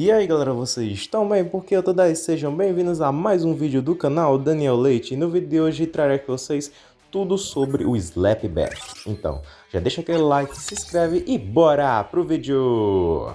E aí galera, vocês estão bem? Porque eu tô daí, sejam bem-vindos a mais um vídeo do canal Daniel Leite. E no vídeo de hoje trarei aqui vocês tudo sobre o Slapback. Então, já deixa aquele like, se inscreve e bora pro vídeo!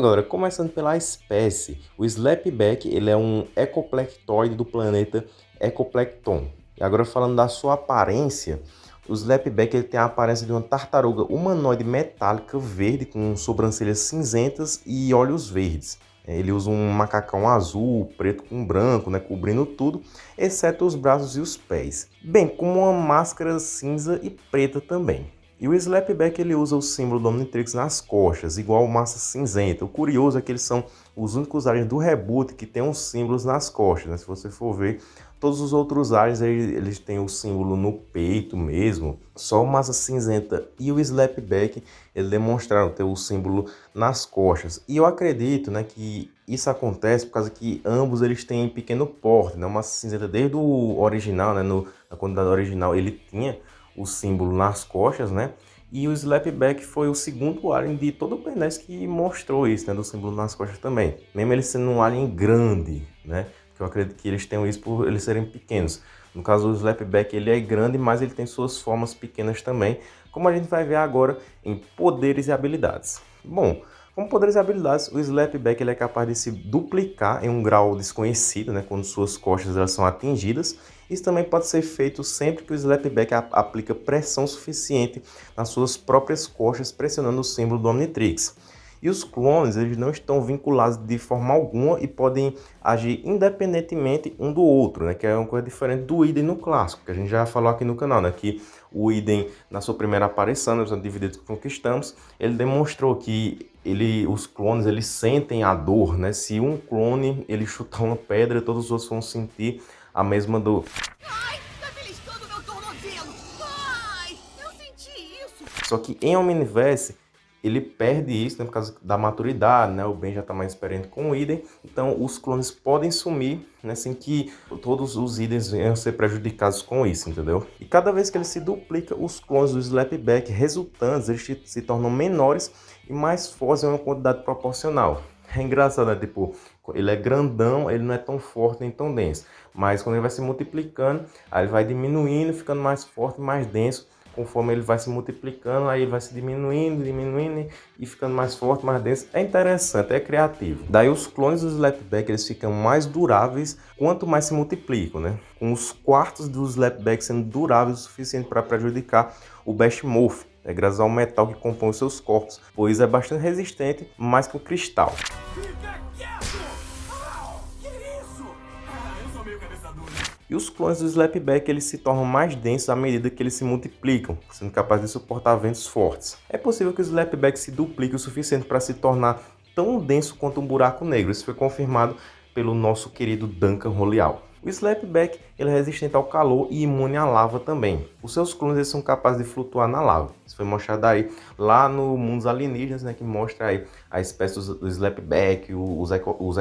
Galera, começando pela espécie, o Slapback ele é um ecoplectoide do planeta Ecoplecton. E agora falando da sua aparência, o Slapback ele tem a aparência de uma tartaruga humanoide metálica verde com sobrancelhas cinzentas e olhos verdes. Ele usa um macacão azul, preto com branco, né, cobrindo tudo, exceto os braços e os pés. Bem como uma máscara cinza e preta também. E o Slapback ele usa o símbolo do Omnitrix nas costas, igual Massa Cinzenta. O curioso é que eles são os únicos aliens do reboot que tem os símbolos nas costas. Né? Se você for ver, todos os outros aliens eles têm o símbolo no peito mesmo. Só o Massa Cinzenta e o Slapback eles demonstraram ter o símbolo nas costas. E eu acredito né, que isso acontece por causa que ambos eles têm pequeno porte. Né? O Massa Cinzenta desde o original, né, no, na quantidade original, ele tinha o símbolo nas costas, né? E o Slapback foi o segundo alien de todo o 10 que mostrou isso, né? Do símbolo nas costas também. Mesmo ele sendo um alien grande, né? Porque eu acredito que eles tenham isso por eles serem pequenos. No caso, o Slapback ele é grande, mas ele tem suas formas pequenas também, como a gente vai ver agora em poderes e habilidades. Bom, como poderes e habilidades, o Slapback ele é capaz de se duplicar em um grau desconhecido, né, quando suas costas elas são atingidas, isso também pode ser feito sempre que o Slapback aplica pressão suficiente nas suas próprias costas, pressionando o símbolo do Omnitrix. E os clones eles não estão vinculados de forma alguma e podem agir independentemente um do outro, né? que é uma coisa diferente do Idem no clássico, que a gente já falou aqui no canal, né? que o Idem, na sua primeira aparição, nos Divididos que Conquistamos, ele demonstrou que ele, os clones eles sentem a dor, né? Se um clone ele chutar uma pedra, todos os outros vão sentir a mesma dor. Ai, tá meu tornozelo! Ai, eu senti isso! Só que em Omniverse, ele perde isso né, por causa da maturidade, né? O Ben já está mais experiente com o Idem, então os clones podem sumir, né, sem que todos os Idens venham a ser prejudicados com isso, entendeu? E cada vez que ele se duplica, os clones do Slapback resultantes, eles se tornam menores e mais fortes em uma quantidade proporcional. É engraçado, né? Tipo, ele é grandão, ele não é tão forte nem tão denso. Mas quando ele vai se multiplicando, aí ele vai diminuindo, ficando mais forte, mais denso. Conforme ele vai se multiplicando, aí vai se diminuindo, diminuindo e ficando mais forte, mais denso. É interessante, é criativo. Daí os clones do Slapback, eles ficam mais duráveis quanto mais se multiplicam, né? Com os quartos do Slapback sendo duráveis o suficiente para prejudicar o Best Morph, é graças ao metal que compõe os seus corpos, pois é bastante resistente mais que o cristal. E os clones do Slapback eles se tornam mais densos à medida que eles se multiplicam, sendo capazes de suportar ventos fortes. É possível que o Slapback se duplique o suficiente para se tornar tão denso quanto um buraco negro. Isso foi confirmado pelo nosso querido Duncan Roleal. O Slapback ele é resistente ao calor e imune à lava também. Os seus clones são capazes de flutuar na lava. Isso foi mostrado aí lá no Mundos Alienígenas, né, que mostra aí a espécie do Slapback, os, eco, os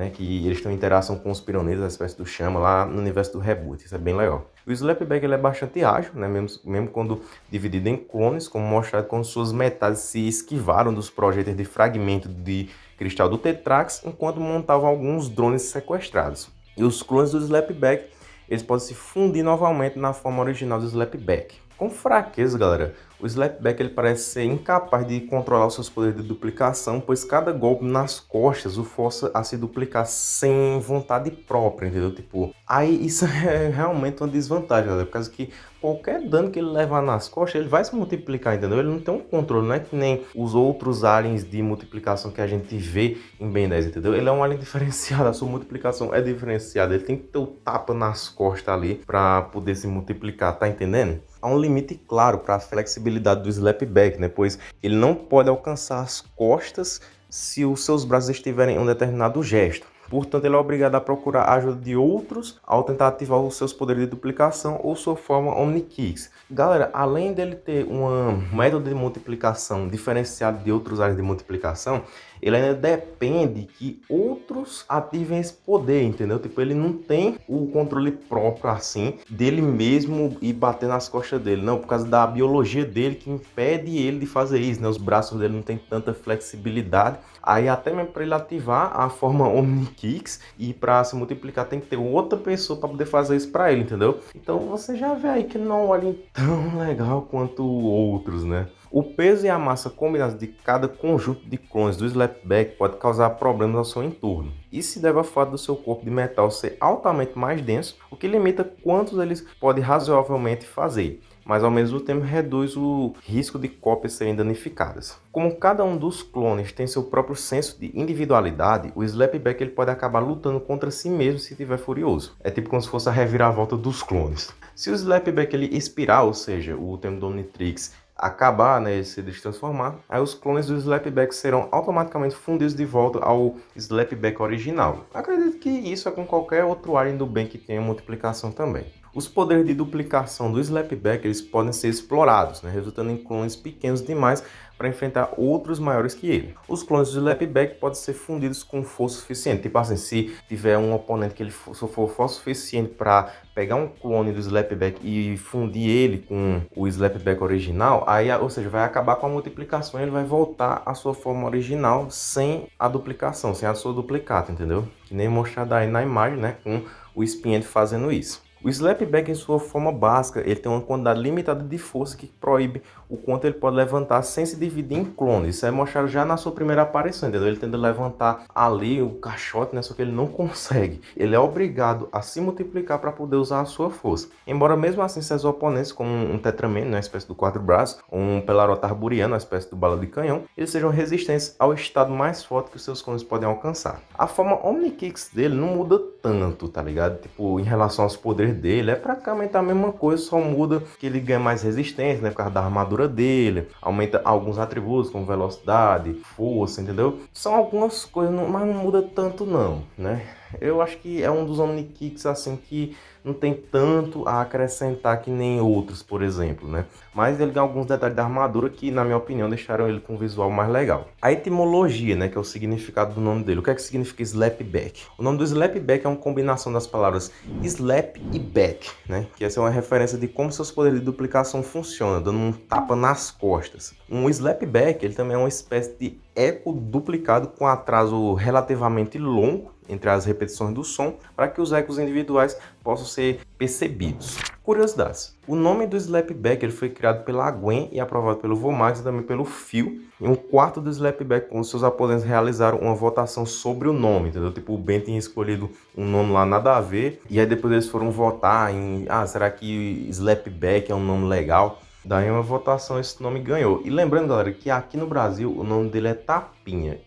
né, que eles têm interação com os pironetas, a espécie do chama, lá no universo do Reboot. Isso é bem legal. O Slapback ele é bastante ágil, né, mesmo, mesmo quando dividido em clones, como mostrado quando suas metades se esquivaram dos projéteis de fragmento de cristal do Tetrax, enquanto montavam alguns drones sequestrados. E os clones do Slapback, eles podem se fundir novamente na forma original do Slapback. Com fraqueza, galera, o Slapback ele parece ser incapaz de controlar os seus poderes de duplicação, pois cada golpe nas costas o força a se duplicar sem vontade própria, entendeu? Tipo, aí isso é realmente uma desvantagem, galera, por causa que qualquer dano que ele levar nas costas, ele vai se multiplicar, entendeu? Ele não tem um controle, não é que nem os outros aliens de multiplicação que a gente vê em Ben 10, entendeu? Ele é um alien diferenciado, a sua multiplicação é diferenciada, ele tem que ter o tapa nas costas ali para poder se multiplicar, tá entendendo? Há um limite claro para a flexibilidade flexibilidade do slapback, né? pois ele não pode alcançar as costas se os seus braços estiverem em um determinado gesto. Portanto, ele é obrigado a procurar a ajuda de outros ao tentar ativar os seus poderes de duplicação ou sua forma Omnikicks. Galera, além dele ter um método de multiplicação diferenciado de outros áreas de multiplicação, ele ainda depende que outros ativem esse poder, entendeu? Tipo, ele não tem o controle próprio assim dele mesmo e bater nas costas dele, não, por causa da biologia dele que impede ele de fazer isso, né? Os braços dele não tem tanta flexibilidade. Aí até mesmo para ele ativar a forma Omnikicks e para se multiplicar tem que ter outra pessoa para poder fazer isso para ele, entendeu? Então você já vê aí que não olha tão legal quanto outros, né? O peso e a massa combinados de cada conjunto de clones do Slapback pode causar problemas ao seu entorno. Isso se deve ao fato do seu corpo de metal ser altamente mais denso, o que limita quantos eles podem razoavelmente fazer mas ao mesmo tempo reduz o risco de cópias serem danificadas. Como cada um dos clones tem seu próprio senso de individualidade, o Slapback ele pode acabar lutando contra si mesmo se estiver furioso. É tipo como se fosse a reviravolta dos clones. Se o Slapback ele expirar, ou seja, o termo do Omnitrix acabar, né, se destransformar, aí os clones do Slapback serão automaticamente fundidos de volta ao Slapback original. Acredito que isso é com qualquer outro alien do bem que tenha multiplicação também. Os poderes de duplicação do Slapback eles podem ser explorados, né, resultando em clones pequenos demais para enfrentar outros maiores que ele. Os clones do Slapback podem ser fundidos com força suficiente, tipo assim, se tiver um oponente que ele for, for força suficiente para pegar um clone do Slapback e fundir ele com o Slapback original, aí, ou seja, vai acabar com a multiplicação e ele vai voltar à sua forma original sem a duplicação, sem a sua duplicata, entendeu? Que nem mostrado aí na imagem, né, com o Spinhead fazendo isso. O slapback em sua forma básica, ele tem uma quantidade limitada de força que proíbe o quanto ele pode levantar sem se dividir em clones. Isso é mostrado já na sua primeira aparição, entendeu? Ele tenta levantar ali o caixote, né? Só que ele não consegue. Ele é obrigado a se multiplicar para poder usar a sua força. Embora mesmo assim seus oponentes, como um Tetraman, né? uma espécie do quatro braços, ou um Pelarota arburiano, uma espécie do bala de canhão, eles sejam resistentes ao estado mais forte que os seus clones podem alcançar. A forma Omnikicks dele não muda tanto, tá ligado? Tipo, em relação aos poderes dele é praticamente a mesma coisa, só muda que ele ganha mais resistência, né, por causa da armadura dele, aumenta alguns atributos como velocidade, força, entendeu? São algumas coisas, mas não muda tanto não, né? Eu acho que é um dos Omnikicks assim que não tem tanto a acrescentar que nem outros, por exemplo, né? Mas ele tem alguns detalhes da armadura que, na minha opinião, deixaram ele com um visual mais legal. A etimologia, né, que é o significado do nome dele. O que é que significa slapback? O nome do slapback é uma combinação das palavras slap e back, né? Que essa é uma referência de como seus poderes de duplicação funcionam, dando um tapa nas costas. Um slapback, ele também é uma espécie de eco duplicado com atraso relativamente longo entre as repetições do som para que os ecos individuais possam ser percebidos. Curiosidades. O nome do Slapback ele foi criado pela Gwen e aprovado pelo Vomax e também pelo Phil. Em um quarto do Slapback, os seus aposentos realizaram uma votação sobre o nome, entendeu? Tipo, o Ben tinha escolhido um nome lá nada a ver, e aí depois eles foram votar em, ah, será que Slapback é um nome legal? Daí uma votação esse nome ganhou. E lembrando, galera, que aqui no Brasil o nome dele é Tapinha.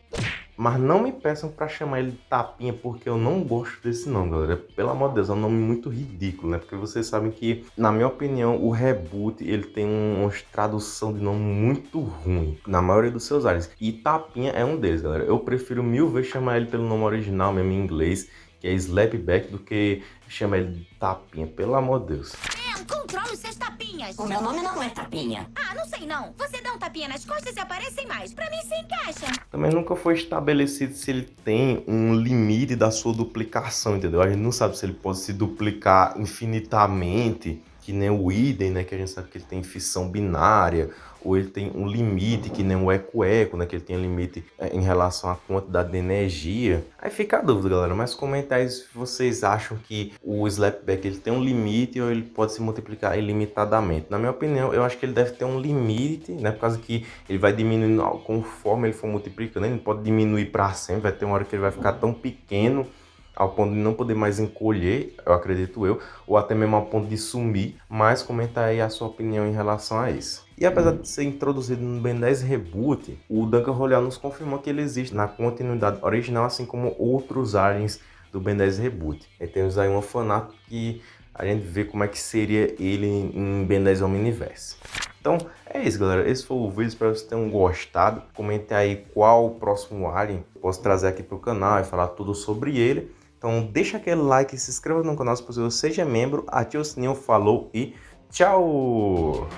Mas não me peçam para chamar ele de Tapinha, porque eu não gosto desse nome, galera. Pelo amor de Deus, é um nome muito ridículo, né? Porque vocês sabem que, na minha opinião, o Reboot, ele tem uma tradução de nome muito ruim, na maioria dos seus áreas. E Tapinha é um deles, galera. Eu prefiro mil vezes chamar ele pelo nome original, mesmo em inglês, que é Slapback, do que chamar ele de Tapinha, pelo amor de Deus. Controle seus tapinhas. O meu nome não é Tapinha. Ah, não sei não. Você dá um tapinha nas costas e aparecem mais. Pra mim se encaixa. Também nunca foi estabelecido se ele tem um limite da sua duplicação, entendeu? A gente não sabe se ele pode se duplicar infinitamente que nem o idem, né, que a gente sabe que ele tem fissão binária, ou ele tem um limite, que nem o eco-eco, né, que ele tem limite é, em relação à quantidade de energia. Aí fica a dúvida, galera, mas comenta aí se vocês acham que o Slapback ele tem um limite ou ele pode se multiplicar ilimitadamente. Na minha opinião, eu acho que ele deve ter um limite, né, por causa que ele vai diminuindo conforme ele for multiplicando, ele pode diminuir para sempre, vai ter uma hora que ele vai ficar tão pequeno ao ponto de não poder mais encolher, eu acredito eu, ou até mesmo ao ponto de sumir, mas comenta aí a sua opinião em relação a isso. E apesar de ser introduzido no Ben 10 Reboot, o Duncan Royal nos confirmou que ele existe na continuidade original, assim como outros aliens do Ben 10 Reboot. E temos aí uma fanart que a gente vê como é que seria ele em Ben 10 Omniverse. Então é isso, galera. Esse foi o vídeo. Espero que vocês tenham gostado. Comente aí qual o próximo alien eu posso trazer aqui para o canal e falar tudo sobre ele. Então deixa aquele like, se inscreva no canal se possível, seja membro, ative o sininho, falou e tchau!